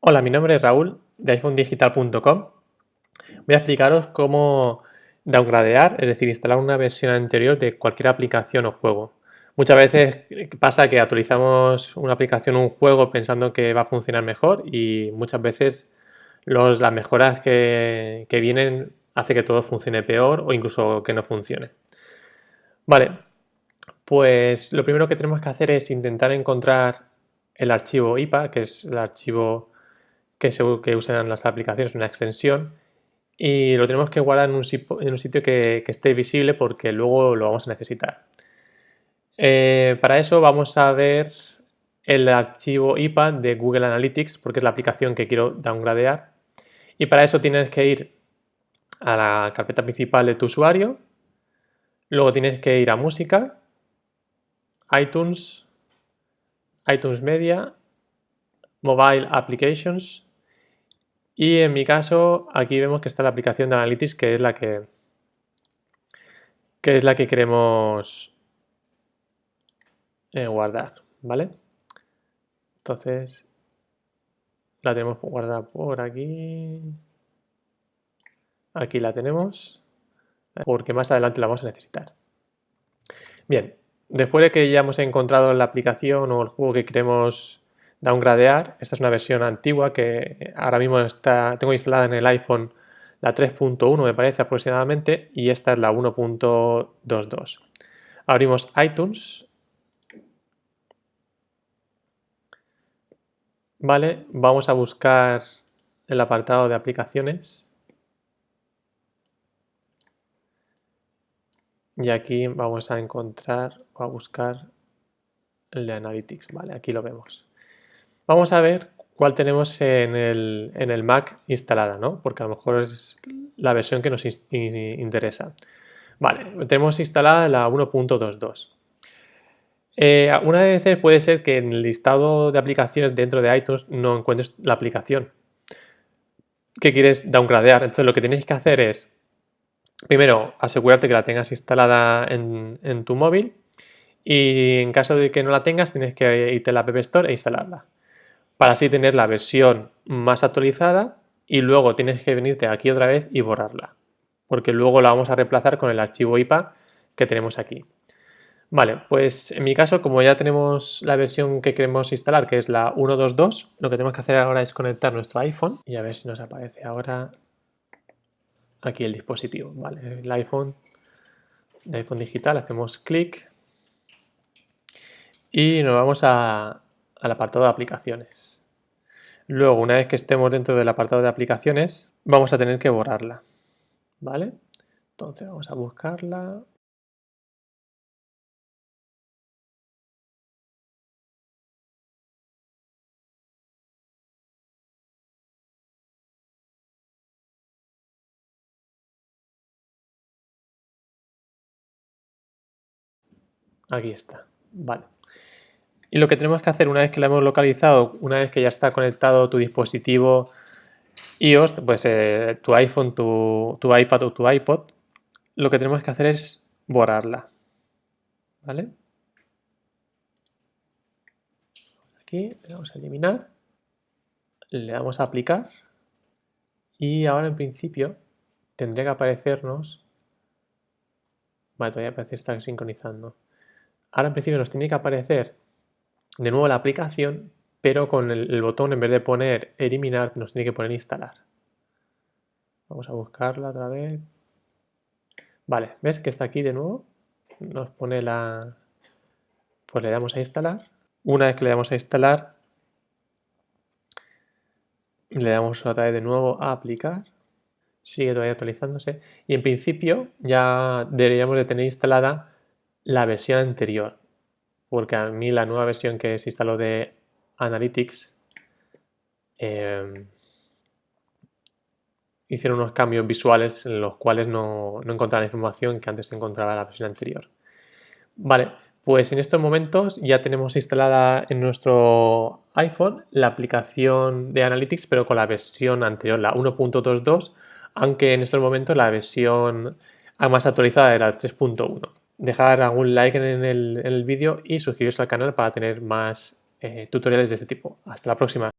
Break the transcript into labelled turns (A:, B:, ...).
A: Hola, mi nombre es Raúl de iPhonedigital.com. Voy a explicaros cómo downgradear, es decir, instalar una versión anterior de cualquier aplicación o juego. Muchas veces pasa que actualizamos una aplicación o un juego pensando que va a funcionar mejor y muchas veces las mejoras que, que vienen hace que todo funcione peor o incluso que no funcione. Vale, pues lo primero que tenemos que hacer es intentar encontrar el archivo IPA, que es el archivo que, que usan las aplicaciones, una extensión, y lo tenemos que guardar en un, sitio que, esté visible porque luego lo vamos a necesitar. Eh, para eso vamos a ver el archivo IPA de Google Analytics porque es la aplicación que quiero downgradear y para eso tienes que ir a la carpeta principal de tu usuario, luego tienes que ir a música, iTunes, iTunes Media, Mobile Applications y en mi caso, aquí vemos que está la aplicación de Analytics, que es la que, que, es la que queremos eh, guardar, ¿vale? Entonces, la tenemos guardada por aquí. Aquí la tenemos, porque más adelante la vamos a necesitar. Bien, después de que ya hemos encontrado la aplicación o el juego que queremos downgradear. Esta es una versión antigua que ahora mismo está, tengo instalada en el iPhone la 3.1 me parece aproximadamente y esta es la 1.22. Abrimos iTunes. Vale, vamos a buscar el apartado de aplicaciones. Y aquí vamos a encontrar o a buscar el de Analytics. Vale, aquí lo vemos. Vamos a ver cuál tenemos en el, Mac instalada, ¿no? Porque a lo mejor es la versión que nos interesa. Vale, tenemos instalada la 1.22. Eh, una vez puede ser que en el listado de aplicaciones dentro de iTunes no encuentres la aplicación que quieres downgradear. Entonces lo que tienes que hacer es, primero, asegurarte que la tengas instalada en, en tu móvil y en caso de que no la tengas tienes que irte a la App Store e instalarla para así tener la versión más actualizada y luego tienes que venirte aquí otra vez y borrarla, porque luego la vamos a reemplazar con el archivo IPA que tenemos aquí. Vale, pues en mi caso, como ya tenemos la versión que queremos instalar, que es la 1.2.2, lo que tenemos que hacer ahora es conectar nuestro iPhone y a ver si nos aparece ahora aquí el dispositivo. Vale, el iPhone, el iPhone digital, hacemos clic y nos vamos al apartado de aplicaciones. Luego, una vez que estemos dentro del apartado de aplicaciones, vamos a tener que borrarla. ¿Vale? Entonces vamos a buscarla. Aquí está. Vale. Y lo que tenemos que hacer una vez que la hemos localizado, una vez que ya está conectado tu dispositivo iOS, pues eh, tu iPhone, tu, iPad o tu iPod, lo que tenemos que hacer es borrarla. ¿Vale? Aquí le damos a eliminar, le damos a aplicar y ahora en principio tendría que aparecernos... Vale, todavía parece estar sincronizando. Ahora en principio nos tiene que aparecer de nuevo la aplicación, pero con el, botón en vez de poner eliminar nos tiene que poner instalar. Vamos a buscarla otra vez. Vale, ¿ves que está aquí de nuevo? Nos pone la... Pues le damos a instalar. Una vez que le damos a instalar, le damos otra vez de nuevo a aplicar. Sigue todavía actualizándose. Y en principio ya deberíamos de tener instalada la versión anterior porque a mí la nueva versión que se instaló de Analytics em, hicieron unos cambios visuales en los cuales no, no encontraba la información que antes encontraba en la versión anterior. Vale, pues en estos momentos ya tenemos instalada en nuestro iPhone la aplicación de Analytics, pero con la versión anterior, la 1.22, aunque en estos momentos la versión más actualizada era 3.1. Dejar algún like en el, vídeo y suscribiros al canal para tener más eh, tutoriales de este tipo. Hasta la próxima.